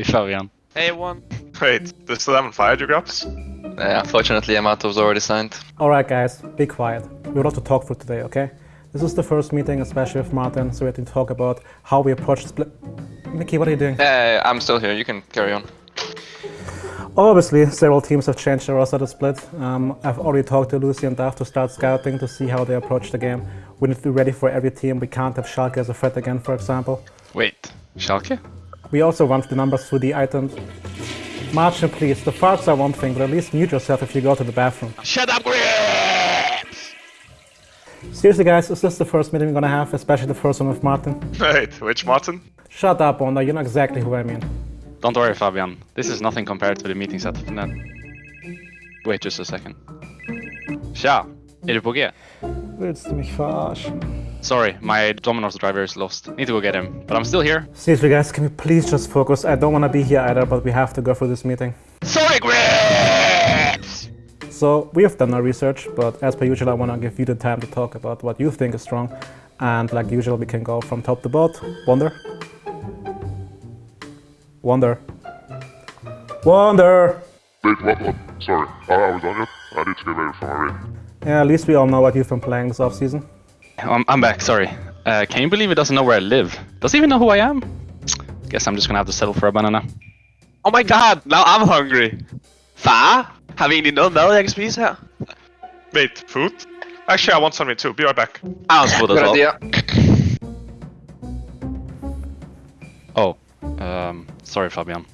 Hey Fabian. Hey, one. Wait, they still haven't fired you, Grabbz? Yeah, unfortunately, Yamato's already signed. Alright guys, be quiet. We have a lot to talk through today, okay? This is the first meeting, especially with Martin, so we have to talk about how we approach split... Mickey, what are you doing? Yeah, I'm still here. You can carry on. Obviously, several teams have changed their roster to split. Um, I've already talked to Lucy and Duff to start scouting to see how they approach the game. We need to be ready for every team. We can't have Schalke as a threat again, for example. Wait, Schalke? We also want the numbers through the items. Martin, please, the farts are one thing, but at least mute yourself if you go to the bathroom. Shut up, Grabbz! Seriously guys, is this the first meeting we're gonna have, especially the first one with Martin? Wait, which Martin? Shut up, Wunder, you know exactly who I mean. Don't worry Fabian, this is nothing compared to the meetings at FNET. Wait just a second. Tja, är du på G? Willst du mich verarschen? Sorry, my Domino's driver is lost. Need to go get him, but I'm still here. Seriously guys, can we please just focus? I don't wanna be here either, but we have to go through this meeting. Sorry, Grabbz! So, we have done our research, but as per usual I wanna give you the time to talk about what you think is strong. And like usual, we can go from top to bottom. Wunder? Wunder? Wunder! Wait, what, what? Sorry, I was on it. I need to get ready for my raid. Yeah, at least we all know what you've been playing this off-season. I'm, I'm back, sorry. Uh, can you believe it doesn't know where I live? Does it even know who I am? Guess I'm just gonna have to settle for a banana. Oh my god, now I'm hungry. Far? Have you egentlig noget mad, jeg kan spise her? Wait, food? Actually, I want something too. Be right back. I want food as Good well. idea. Oh, um, sorry Fabian.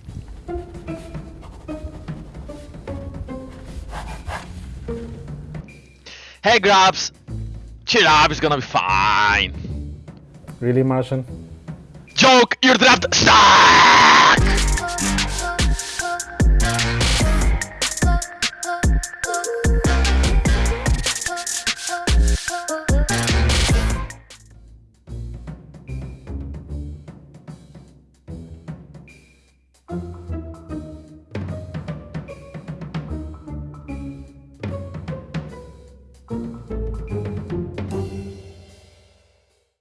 Hey, Grabbz! Chill up, it's gonna be fine. Really, Martian? Joke, you're trapped! Stop!